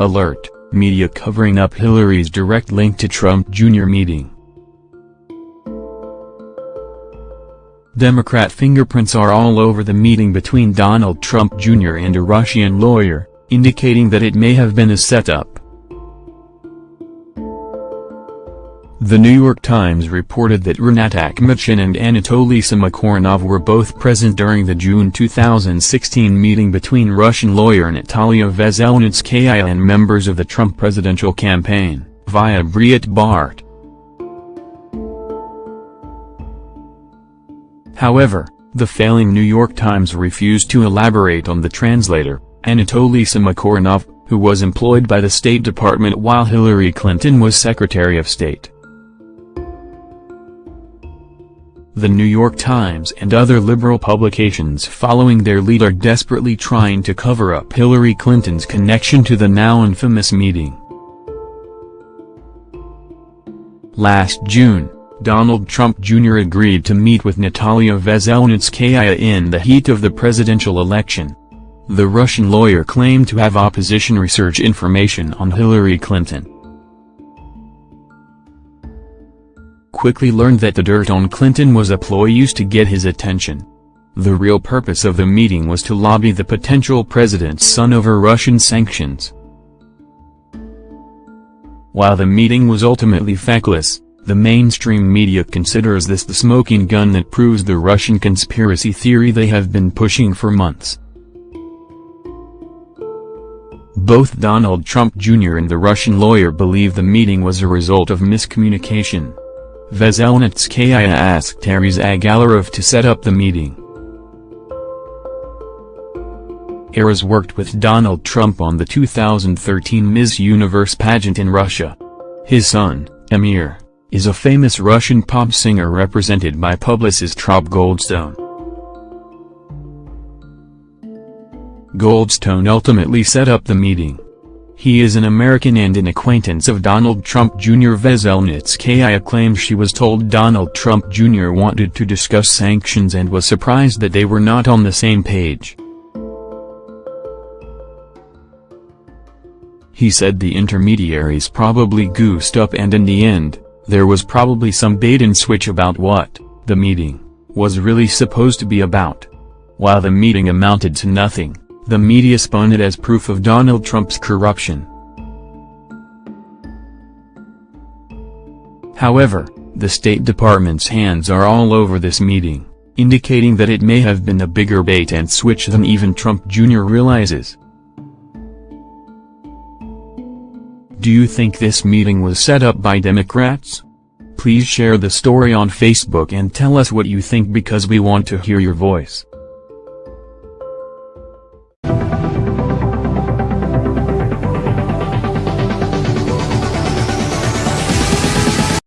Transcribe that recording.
Alert, media covering up Hillary's direct link to Trump Jr. meeting. Democrat fingerprints are all over the meeting between Donald Trump Jr. and a Russian lawyer, indicating that it may have been a setup. The New York Times reported that Rinat Akhmetshin and Anatoly Samochornov were both present during the June 2016 meeting between Russian lawyer Natalia Veselnitskaya and members of the Trump presidential campaign, via Breitbart. However, the failing New York Times refused to elaborate on the translator, Anatoly Samochornov, who was employed by the State Department while Hillary Clinton was Secretary of State. The New York Times and other liberal publications following their lead are desperately trying to cover up Hillary Clinton's connection to the now infamous meeting. Last June, Donald Trump Jr. agreed to meet with Natalia Veselnitskaya in the heat of the presidential election. The Russian lawyer claimed to have opposition research information on Hillary Clinton. Quickly learned that the dirt on Clinton was a ploy used to get his attention. The real purpose of the meeting was to lobby the potential president's son over Russian sanctions. While the meeting was ultimately feckless, the mainstream media considers this the smoking gun that proves the Russian conspiracy theory they have been pushing for months. Both Donald Trump Jr. and the Russian lawyer believe the meeting was a result of miscommunication. Veselnitskaya asked Aras Agalarov to set up the meeting. Aras worked with Donald Trump on the 2013 Miss Universe pageant in Russia. His son, Emin, is a famous Russian pop singer represented by publicist Rob Goldstone. Goldstone ultimately set up the meeting. He is an American and an acquaintance of Donald Trump Jr. Veselnitskaya claims she was told Donald Trump Jr. wanted to discuss sanctions and was surprised that they were not on the same page. He said the intermediaries probably goosed up and in the end, there was probably some bait and switch about what, the meeting, was really supposed to be about. While the meeting amounted to nothing, the media spun it as proof of Donald Trump's corruption. However, the State Department's hands are all over this meeting, indicating that it may have been a bigger bait and switch than even Trump Jr. realizes. Do you think this meeting was set up by Democrats? Please share the story on Facebook and tell us what you think because we want to hear your voice.